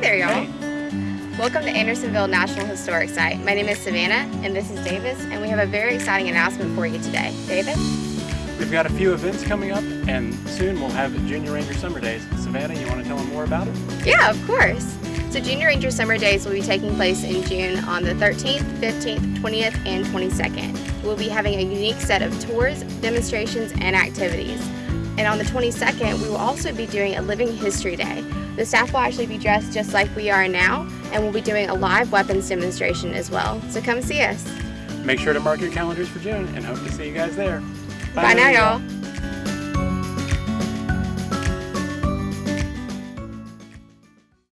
Welcome to Andersonville National Historic Site. My name is Savannah and this is Davis and we have a very exciting announcement for you today. Davis? We've got a few events coming up and soon we'll have Junior Ranger Summer Days. Savannah, you want to tell them more about it? Yeah, of course. So Junior Ranger Summer Days will be taking place in June on the 13th, 15th, 20th, and 22nd. We'll be having a unique set of tours, demonstrations, and activities. And on the 22nd, we will also be doing a Living History Day. The staff will actually be dressed just like we are now, and we'll be doing a live weapons demonstration as well. So come see us. Make sure to mark your calendars for June and hope to see you guys there. Bye, Bye now, y'all.